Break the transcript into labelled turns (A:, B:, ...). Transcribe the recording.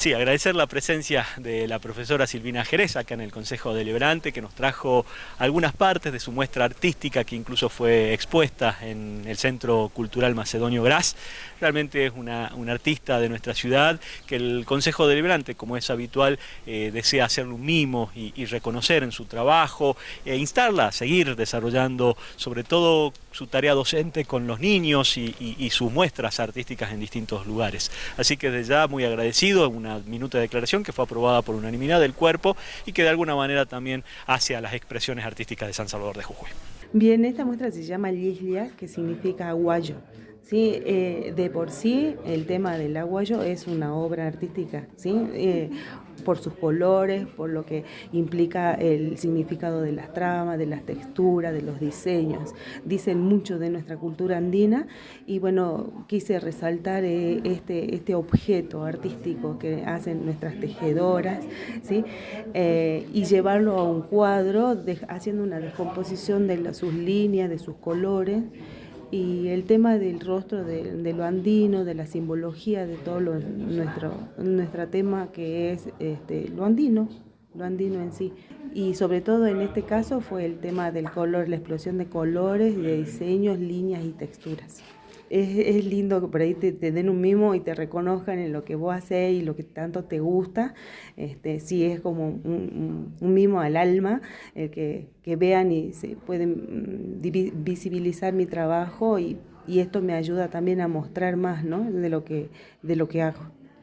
A: Sí, agradecer la presencia de la profesora Silvina Jerez acá en el Consejo Deliberante que nos trajo algunas partes de su muestra artística que incluso fue expuesta en el Centro Cultural Macedonio Gras. Realmente es una, artista de nuestra ciudad que el Consejo Deliberante, como es habitual, eh, desea hacerle un mimo y, reconocer en su trabajo e instarla a seguir desarrollando sobre todo su tarea docente con los niños y, sus muestras artísticas en distintos lugares. Así que desde ya muy agradecido, una minuta de declaración que fue aprobada por unanimidad del cuerpo y que de alguna manera también hace a las expresiones artísticas de San Salvador de Jujuy.
B: Bien, esta muestra se llama Lislia, que significa aguayo. ¿sí? Eh, de por sí, el tema del aguayo es una obra artística, ¿sí? Eh, por sus colores, por lo que implica el significado de las tramas, de las texturas, de los diseños. Dicen mucho de nuestra cultura andina y bueno, quise resaltar eh, este, este objeto artístico que hacen nuestras tejedoras ¿sí? y llevarlo a un cuadro haciendo una descomposición de sus líneas, de sus colores y el tema del rostro de, lo andino, de la simbología de todo nuestro, nuestro tema que es este, lo andino, lo andino en sí. Y sobre todo en este caso fue el tema del color, la explosión de colores, de diseños, líneas y texturas es, lindo que por ahí te, den un mimo y te reconozcan en lo que vos haces y lo que tanto te gusta. Este, sí, es como un, mimo al alma, el que, vean y se pueden mm, visibilizar mi trabajo y, y, esto me ayuda también a mostrar más ¿no? de, lo que, de lo que hago.